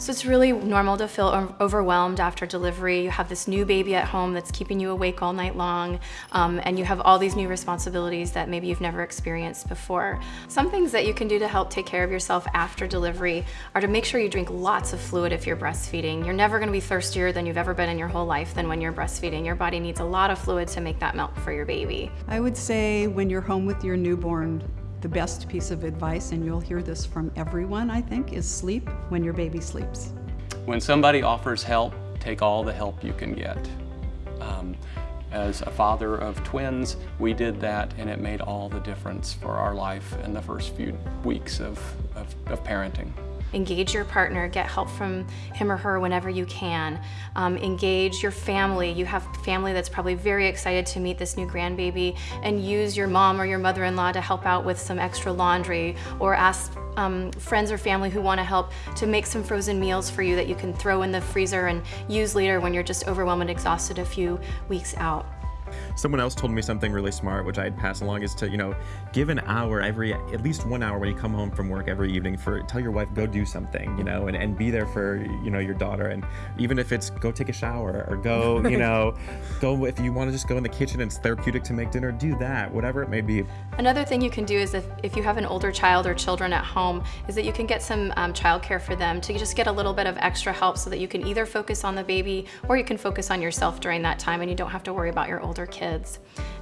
So it's really normal to feel overwhelmed after delivery. You have this new baby at home that's keeping you awake all night long, um, and you have all these new responsibilities that maybe you've never experienced before. Some things that you can do to help take care of yourself after delivery are to make sure you drink lots of fluid if you're breastfeeding. You're never gonna be thirstier than you've ever been in your whole life than when you're breastfeeding. Your body needs a lot of fluid to make that milk for your baby. I would say when you're home with your newborn, the best piece of advice, and you'll hear this from everyone, I think, is sleep when your baby sleeps. When somebody offers help, take all the help you can get. Um, as a father of twins, we did that and it made all the difference for our life in the first few weeks of, of, of parenting. Engage your partner, get help from him or her whenever you can. Um, engage your family. You have family that's probably very excited to meet this new grandbaby and use your mom or your mother-in-law to help out with some extra laundry or ask um, friends or family who want to help to make some frozen meals for you that you can throw in the freezer and use later when you're just overwhelmed and exhausted a few weeks out. Someone else told me something really smart, which I'd pass along, is to, you know, give an hour every, at least one hour when you come home from work every evening for, tell your wife, go do something, you know, and, and be there for, you know, your daughter. And even if it's go take a shower or go, you know, go, if you want to just go in the kitchen and it's therapeutic to make dinner, do that, whatever it may be. Another thing you can do is if, if you have an older child or children at home, is that you can get some um, childcare for them to just get a little bit of extra help so that you can either focus on the baby or you can focus on yourself during that time and you don't have to worry about your older kids.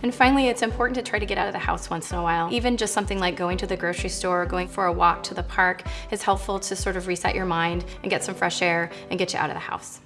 And finally, it's important to try to get out of the house once in a while. Even just something like going to the grocery store or going for a walk to the park is helpful to sort of reset your mind and get some fresh air and get you out of the house.